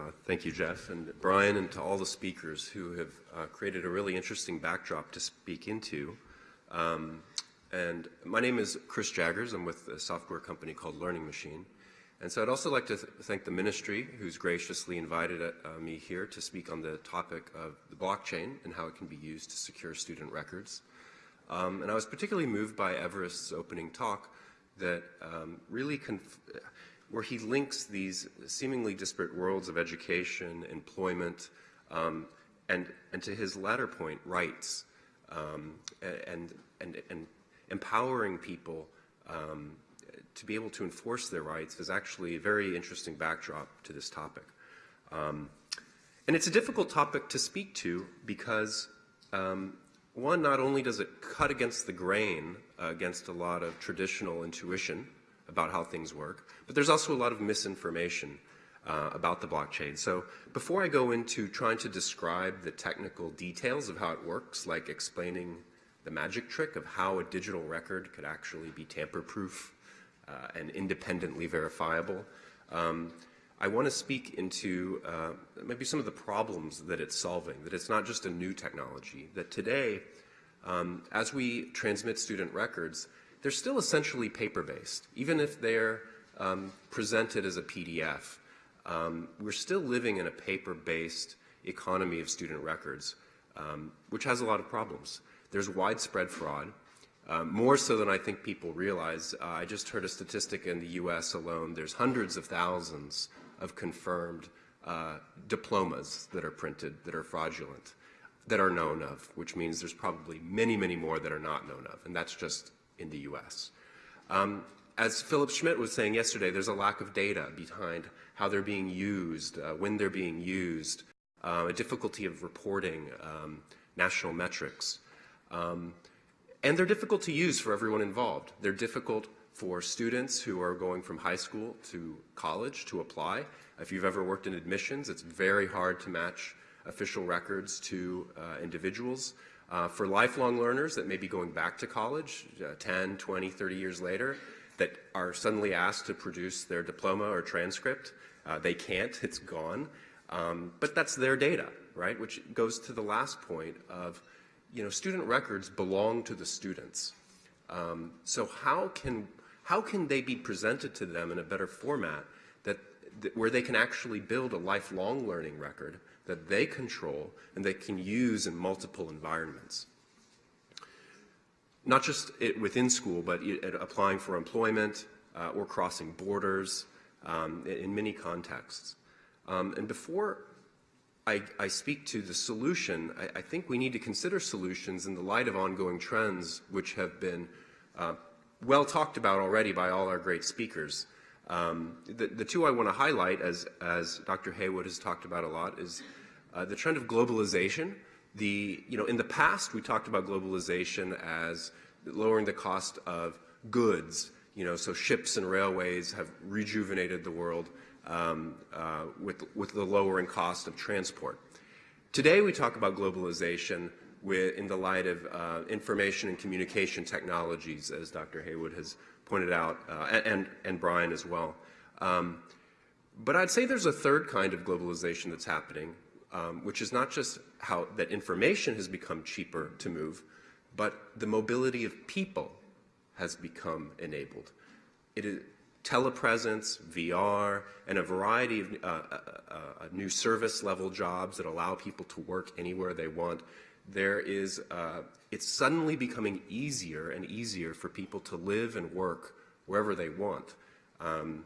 Uh, thank you, Jeff, and Brian, and to all the speakers who have uh, created a really interesting backdrop to speak into. Um, and my name is Chris Jagers. I'm with a software company called Learning Machine. And so I'd also like to th thank the ministry who's graciously invited uh, me here to speak on the topic of the blockchain and how it can be used to secure student records. Um, and I was particularly moved by Everest's opening talk that um, really where he links these seemingly disparate worlds of education, employment, um, and, and to his latter point, rights, um, and, and, and empowering people um, to be able to enforce their rights is actually a very interesting backdrop to this topic. Um, and it's a difficult topic to speak to because um, one, not only does it cut against the grain, uh, against a lot of traditional intuition about how things work, but there's also a lot of misinformation uh, about the blockchain. So before I go into trying to describe the technical details of how it works, like explaining the magic trick of how a digital record could actually be tamper-proof uh, and independently verifiable, um, I want to speak into uh, maybe some of the problems that it's solving, that it's not just a new technology, that today, um, as we transmit student records, they're still essentially paper-based. Even if they're um, presented as a PDF, um, we're still living in a paper-based economy of student records, um, which has a lot of problems. There's widespread fraud. Um, more so than I think people realize. Uh, I just heard a statistic in the U.S. alone. There's hundreds of thousands of confirmed uh, diplomas that are printed that are fraudulent, that are known of, which means there's probably many, many more that are not known of, and that's just in the U.S. Um, as Philipp Schmidt was saying yesterday, there's a lack of data behind how they're being used, uh, when they're being used, uh, a difficulty of reporting um, national metrics. Um, and they're difficult to use for everyone involved. They're difficult for students who are going from high school to college to apply. If you've ever worked in admissions, it's very hard to match official records to uh, individuals. Uh, for lifelong learners that may be going back to college uh, 10, 20, 30 years later that are suddenly asked to produce their diploma or transcript, uh, they can't, it's gone. Um, but that's their data, right? Which goes to the last point of, you know, student records belong to the students. Um, so how can how can they be presented to them in a better format that, that, where they can actually build a lifelong learning record that they control and they can use in multiple environments? Not just it, within school, but it, applying for employment uh, or crossing borders um, in many contexts. Um, and before I, I, speak to the solution, I, I, think we need to consider solutions in the light of ongoing trends which have been uh, well talked about already by all our great speakers. Um, the, the, two I want to highlight, as, as Dr. Haywood has talked about a lot, is uh, the trend of globalization. The, you know, in the past, we talked about globalization as lowering the cost of goods. You know, so ships and railways have rejuvenated the world um, uh, with, with the lowering cost of transport. Today, we talk about globalization with, in the light of uh, information and communication technologies, as Dr. Haywood has pointed out, uh, and, and Brian as well. Um, but I'd say there's a third kind of globalization that's happening, um, which is not just how that information has become cheaper to move, but the mobility of people has become enabled. It is telepresence, VR, and a variety of uh, uh, uh, new service level jobs that allow people to work anywhere they want there is, uh, it's suddenly becoming easier and easier for people to live and work wherever they want. Um,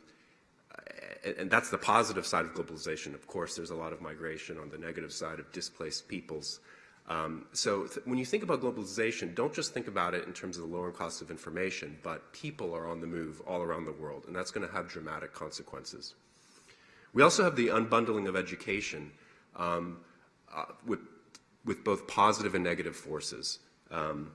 and that's the positive side of globalization. Of course, there's a lot of migration on the negative side of displaced peoples. Um, so when you think about globalization, don't just think about it in terms of the lowering cost of information, but people are on the move all around the world, and that's going to have dramatic consequences. We also have the unbundling of education um, uh, with with both positive and negative forces. Um,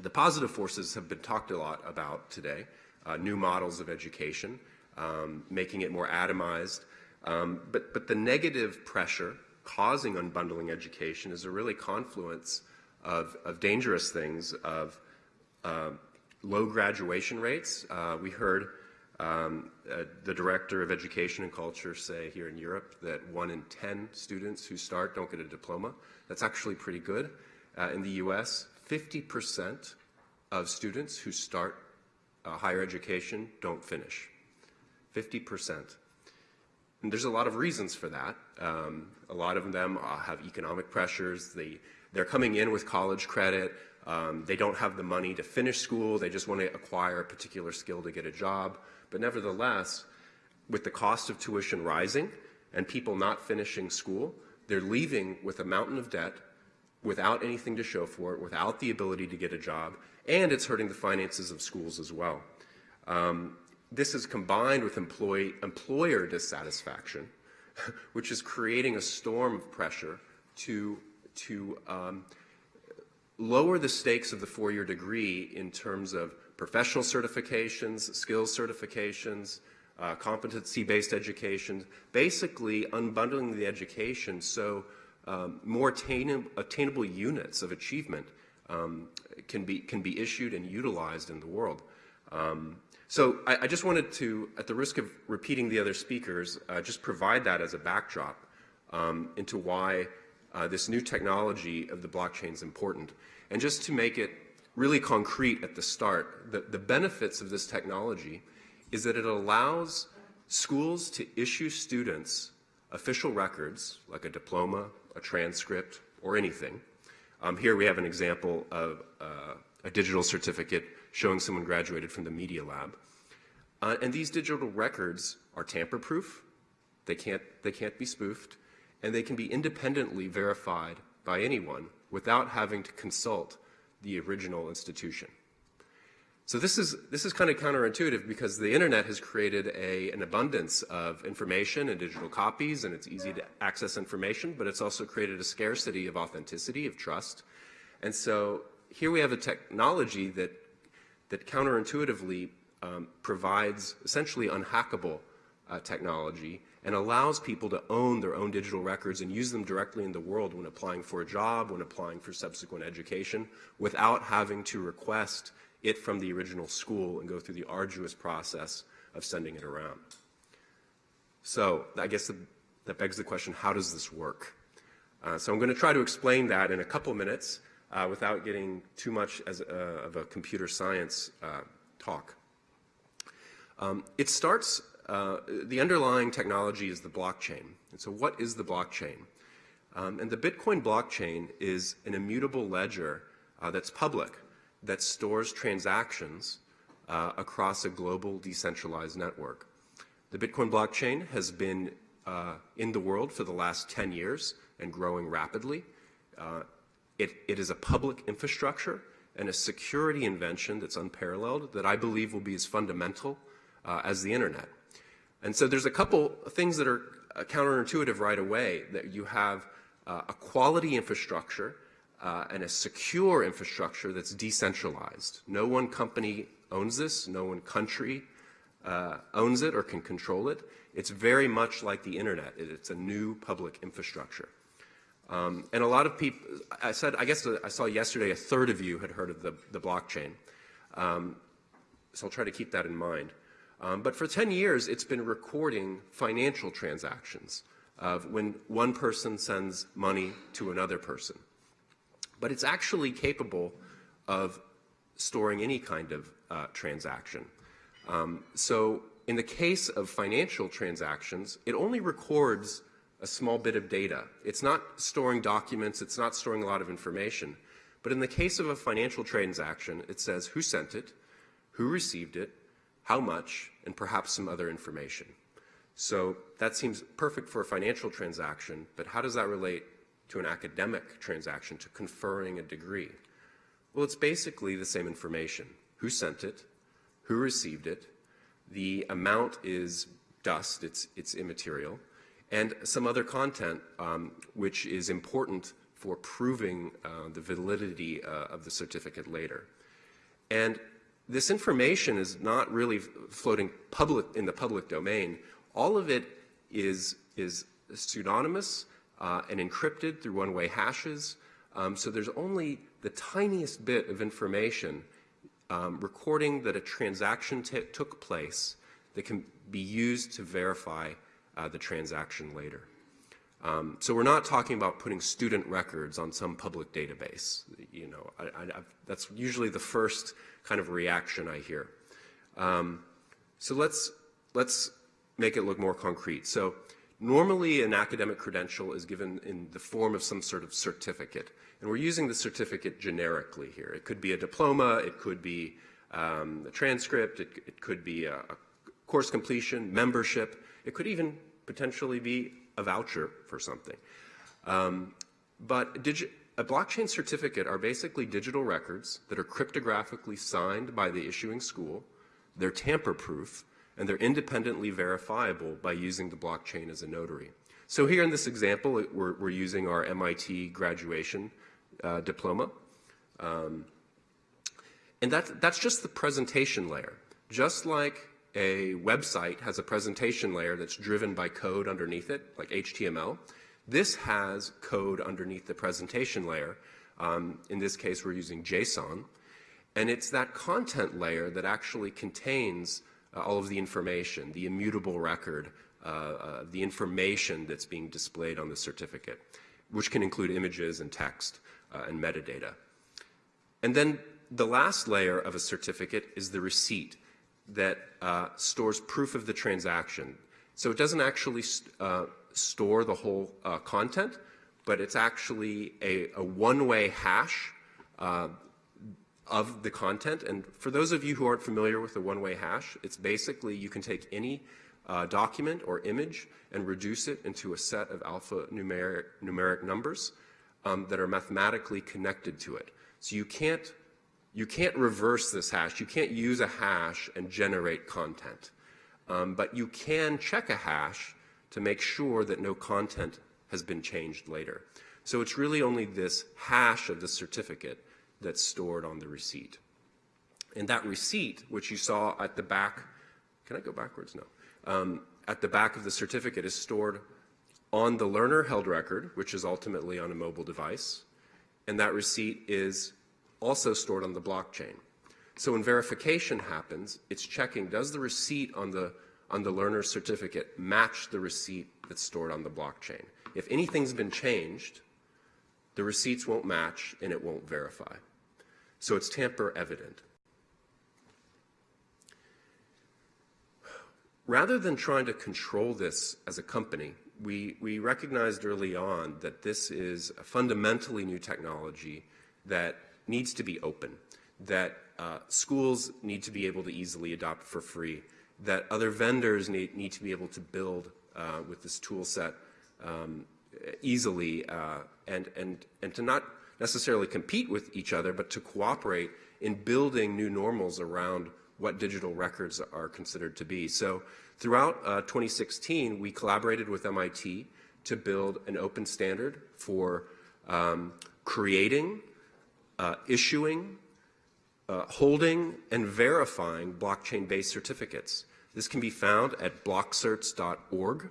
the positive forces have been talked a lot about today, uh, new models of education, um, making it more atomized. Um, but, but the negative pressure causing unbundling education is a really confluence of, of dangerous things, of uh, low graduation rates. Uh, we heard Um, uh, the director of education and culture say here in Europe that one in 10 students who start don't get a diploma. That's actually pretty good. Uh, in the US, 50% of students who start uh, higher education don't finish. 50%. And there's a lot of reasons for that. Um, a lot of them uh, have economic pressures. They, they're coming in with college credit. Um, they don't have the money to finish school. They just want to acquire a particular skill to get a job. But nevertheless, with the cost of tuition rising and people not finishing school, they're leaving with a mountain of debt without anything to show for it, without the ability to get a job, and it's hurting the finances of schools as well. Um, this is combined with employee, employer dissatisfaction, which is creating a storm of pressure to, to um, lower the stakes of the four-year degree in terms of professional certifications, skills certifications, uh, competency-based education, basically unbundling the education so um, more attainable, attainable, units of achievement um, can, be, can be issued and utilized in the world. Um, so I, I, just wanted to, at the risk of repeating the other speakers, uh, just provide that as a backdrop um, into why uh, this new technology of the blockchain is important. And just to make it really concrete at the start, the, the benefits of this technology is that it allows schools to issue students official records, like a diploma, a transcript, or anything. Um, here we have an example of uh, a digital certificate showing someone graduated from the Media Lab. Uh, and these digital records are tamper-proof, they can't, they can't be spoofed, and they can be independently verified by anyone without having to consult the original institution. So this is, this is kind of counterintuitive because the internet has created a, an abundance of information and digital copies and it's easy to access information, but it's also created a scarcity of authenticity, of trust. And so here we have a technology that, that counterintuitively um, provides essentially unhackable uh, technology and allows people to own their own digital records and use them directly in the world when applying for a job, when applying for subsequent education, without having to request it from the original school and go through the arduous process of sending it around. So I guess the, that begs the question, how does this work? Uh, so I'm going to try to explain that in a couple minutes uh, without getting too much as, uh, of a computer science uh, talk. Um, it starts uh, the underlying technology is the blockchain. And so what is the blockchain? Um, and the Bitcoin blockchain is an immutable ledger uh, that's public, that stores transactions uh, across a global decentralized network. The Bitcoin blockchain has been in the world for the last 10 years and growing rapidly. Uh, it, it is a public infrastructure and a security invention that's unparalleled that I believe will be as fundamental as the internet. And so there's a couple things that are uh, counterintuitive right away, that you have uh, a quality infrastructure uh, and a secure infrastructure that's decentralized. No one company owns this, no one country uh, owns it or can control it. It's very much like the internet. It's a new public infrastructure. Um, and a lot of people, I said, I guess I saw yesterday a third of you had heard of the, the blockchain. Um, so I'll try to keep that in mind. Um, but for 10 years, it's been recording financial transactions of when one person sends money to another person. But it's actually capable of storing any kind of uh, transaction. Um, so in the case of financial transactions, it only records a small bit of data. It's not storing documents, it's not storing a lot of information. But in the case of a financial transaction, it says who sent it, who received it, how much, and perhaps some other information. So that seems perfect for a financial transaction, but how does that relate to an academic transaction, to conferring a degree? Well, it's basically the same information. Who sent it? Who received it? The amount is dust, it's, it's immaterial, and some other content um, which is important for proving uh, the validity uh, of the certificate later. And this information is not really floating public in the public domain. All of it is, is pseudonymous uh, and encrypted through one-way hashes. Um, so there's only the tiniest bit of information um, recording that a transaction took place that can be used to verify uh, the transaction later. Um, so we're not talking about putting student records on some public database. You know, I, I, that's usually the first kind of reaction I hear. Um, so let's let's make it look more concrete. So normally an academic credential is given in the form of some sort of certificate. And we're using the certificate generically here. It could be a diploma, it could be um, a transcript, it, it could be a, a course completion, membership, it could even potentially be a voucher for something. Um, but a blockchain certificate are basically digital records that are cryptographically signed by the issuing school. They're tamper-proof, and they're independently verifiable by using the blockchain as a notary. So here in this example, it, we're, we're, using our MIT graduation uh, diploma. Um, and that, that's just the presentation layer. Just like a website has a presentation layer that's driven by code underneath it, like HTML. This has code underneath the presentation layer. Um, in this case, we're using JSON. And it's that content layer that actually contains uh, all of the information, the immutable record, uh, uh, the information that's being displayed on the certificate, which can include images and text uh, and metadata. And then the last layer of a certificate is the receipt that uh, stores proof of the transaction. So it doesn't actually st uh, store the whole uh, content, but it's actually a, a one-way hash uh, of the content. And for those of you who aren't familiar with the one-way hash, it's basically you can take any uh, document or image and reduce it into a set of alphanumeric numeric numbers um, that are mathematically connected to it. So you can't you can't reverse this hash. You can't use a hash and generate content. Um, but you can check a hash to make sure that no content has been changed later. So it's really only this hash of the certificate that's stored on the receipt. And that receipt, which you saw at the back, can I go backwards? No. Um, at the back of the certificate is stored on the learner held record, which is ultimately on a mobile device. And that receipt is also stored on the blockchain. So when verification happens, it's checking, does the receipt on the, on the learner certificate match the receipt that's stored on the blockchain? If anything's been changed, the receipts won't match and it won't verify. So it's tamper evident. Rather than trying to control this as a company, we, we recognized early on that this is a fundamentally new technology that needs to be open, that uh, schools need to be able to easily adopt for free, that other vendors need, need to be able to build uh, with this tool set um, easily uh, and, and, and to not necessarily compete with each other, but to cooperate in building new normals around what digital records are considered to be. So throughout uh, 2016, we collaborated with MIT to build an open standard for um, creating uh, issuing, uh, holding, and verifying blockchain-based certificates. This can be found at blockcerts.org.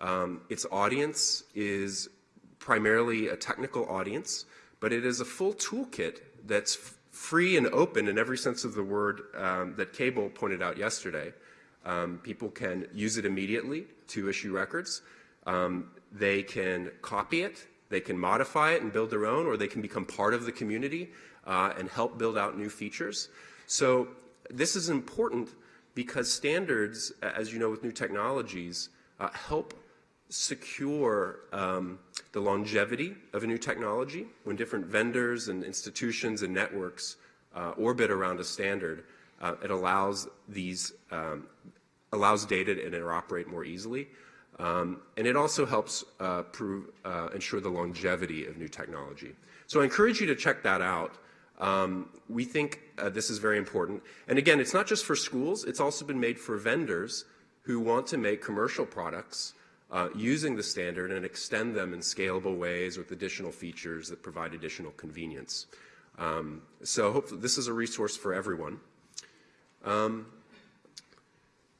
Um, its audience is primarily a technical audience, but it is a full toolkit that's free and open in every sense of the word um, that Cable pointed out yesterday. Um, people can use it immediately to issue records. Um, they can copy it they can modify it and build their own, or they can become part of the community uh, and help build out new features. So this is important because standards, as you know with new technologies, uh, help secure um, the longevity of a new technology when different vendors and institutions and networks uh, orbit around a standard. Uh, it allows these um, allows data to interoperate more easily. Um, and it also helps uh, prove, uh, ensure the longevity of new technology. So I encourage you to check that out. Um, we think uh, this is very important. And again, it's not just for schools, it's also been made for vendors who want to make commercial products uh, using the standard and extend them in scalable ways with additional features that provide additional convenience. Um, so hopefully this is a resource for everyone. Um,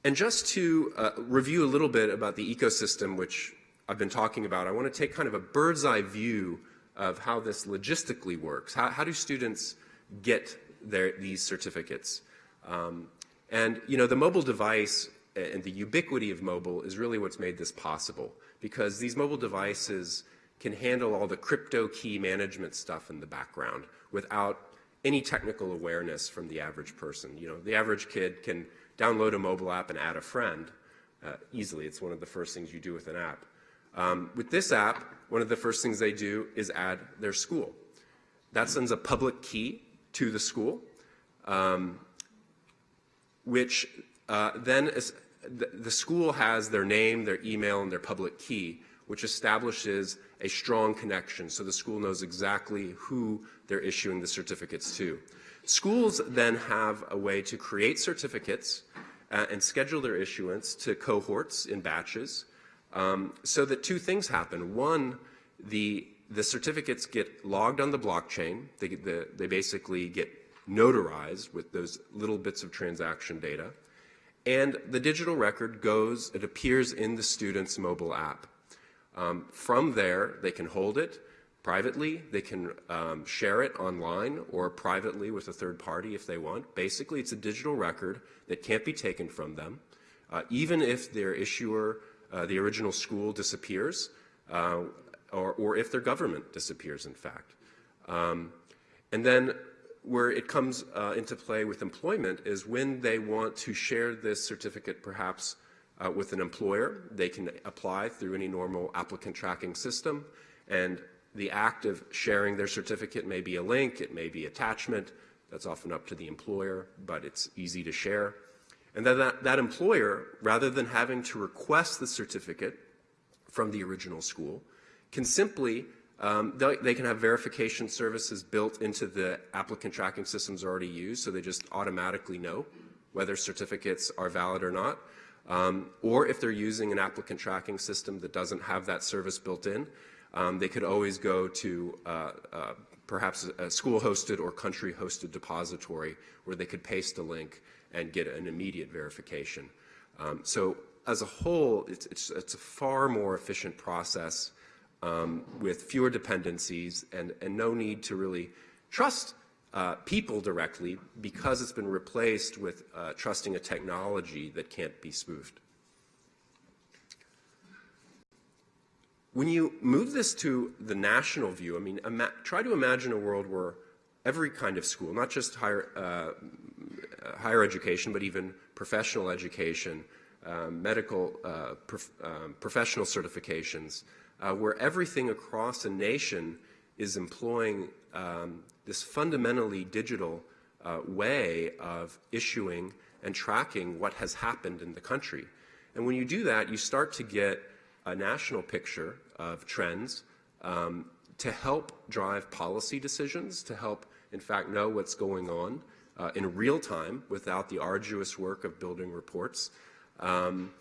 and just to uh, review a little bit about the ecosystem, which I've been talking about, I want to take kind of a bird's eye view of how this logistically works. How, how do students get their, these certificates? Um, and, you know, the mobile device and the ubiquity of mobile is really what's made this possible because these mobile devices can handle all the crypto key management stuff in the background without any technical awareness from the average person. You know, the average kid can download a mobile app and add a friend uh, easily. It's one of the first things you do with an app. Um, with this app, one of the first things they do is add their school. That sends a public key to the school, um, which uh, then is, the, the school has their name, their email, and their public key, which establishes a strong connection so the school knows exactly who they're issuing the certificates to. Schools then have a way to create certificates uh, and schedule their issuance to cohorts in batches um, so that two things happen. One, the, the certificates get logged on the blockchain. They, the, they basically get notarized with those little bits of transaction data. And the digital record goes, it appears in the student's mobile app. Um, from there, they can hold it privately, they can um, share it online or privately with a third party if they want. Basically, it's a digital record that can't be taken from them. Uh, even if their issuer, uh, the original school, disappears, uh, or, or, if their government disappears, in fact. Um, and then where it comes uh, into play with employment is when they want to share this certificate perhaps uh, with an employer. They can apply through any normal applicant tracking system, and the act of sharing their certificate may be a link, it may be attachment. That's often up to the employer, but it's easy to share. And then that, that employer, rather than having to request the certificate from the original school, can simply, um, they, they can have verification services built into the applicant tracking systems already used, so they just automatically know whether certificates are valid or not. Um, or if they're using an applicant tracking system that doesn't have that service built in, um, they could always go to uh, uh, perhaps a school-hosted or country-hosted depository where they could paste a link and get an immediate verification. Um, so as a whole, it's, it's, it's, a far more efficient process um, with fewer dependencies and, and no need to really trust uh, people directly because it's been replaced with uh, trusting a technology that can't be spoofed. When you move this to the national view, I mean, try to imagine a world where every kind of school, not just higher, uh, higher education, but even professional education, um, medical, uh, prof um, professional certifications, uh, where everything across a nation is employing um, this fundamentally digital uh, way of issuing and tracking what has happened in the country. And when you do that, you start to get a national picture of trends um, to help drive policy decisions, to help, in fact, know what's going on uh, in real time without the arduous work of building reports. Um,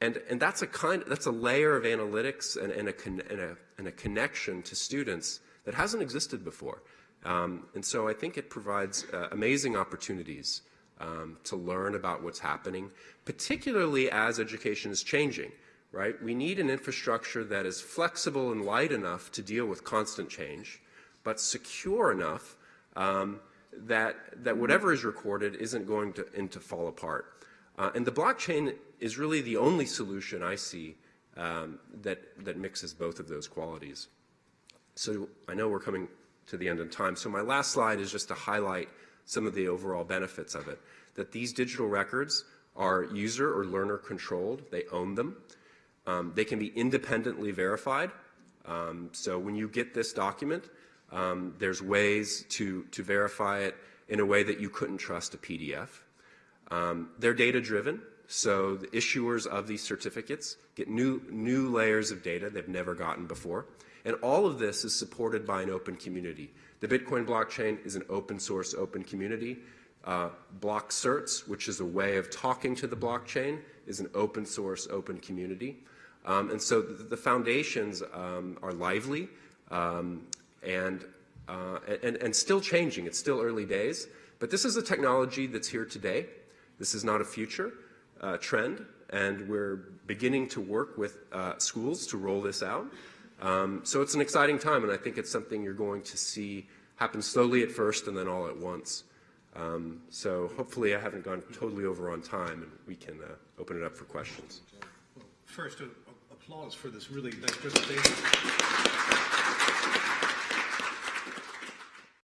and, and that's a kind, that's a layer of analytics and, and, a, and, a, and a connection to students that hasn't existed before. Um, and so I think it provides uh, amazing opportunities um, to learn about what's happening, particularly as education is changing, right? We need an infrastructure that is flexible and light enough to deal with constant change, but secure enough um, that, that whatever is recorded isn't going to, to fall apart. Uh, and the blockchain is really the only solution I see um, that, that mixes both of those qualities. So I know we're coming to the end of time. So my last slide is just to highlight some of the overall benefits of it, that these digital records are user or learner controlled. They own them. Um, they can be independently verified. Um, so when you get this document, um, there's ways to, to verify it in a way that you couldn't trust a PDF. Um, they're data driven. So the issuers of these certificates get new, new layers of data they've never gotten before. And all of this is supported by an open community. The Bitcoin blockchain is an open source, open community. Uh, Blockcerts, which is a way of talking to the blockchain, is an open source, open community. Um, and so the, the foundations um, are lively um, and, uh, and, and still changing. It's still early days. But this is a technology that's here today. This is not a future uh, trend. And we're beginning to work with uh, schools to roll this out. Um, so it's an exciting time, and I think it's something you're going to see happen slowly at first and then all at once. Um, so hopefully I haven't gone totally over on time and we can uh, open it up for questions. First, applause for this really nice presentation.